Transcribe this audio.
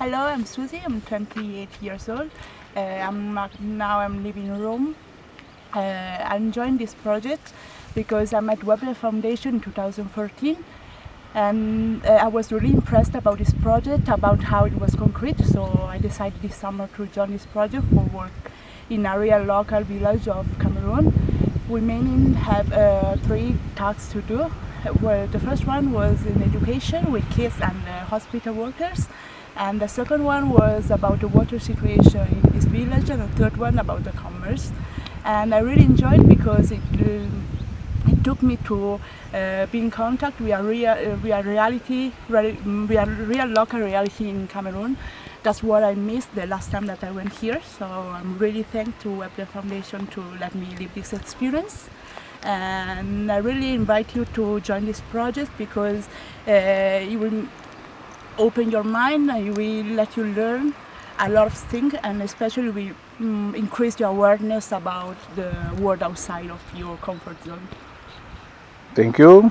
Hello, I'm Susie. I'm 28 years old. Uh, I'm now I'm living in Rome. Uh, I joined this project because I met Webler Foundation in 2014 and uh, I was really impressed about this project, about how it was concrete. So I decided this summer to join this project for work in a real local village of Cameroon. We mainly have uh, three tasks to do. Well, the first one was in education with kids and uh, hospital workers. And the second one was about the water situation in this village, and the third one about the commerce. And I really enjoyed because it, uh, it took me to uh, be in contact with a real, uh, real reality, real, real, real local reality in Cameroon. That's what I missed the last time that I went here. So I'm really thankful to Webler Foundation to let me live this experience. And I really invite you to join this project because uh, it will open your mind and will let you learn a lot of things and especially will mm, increase your awareness about the world outside of your comfort zone. Thank you.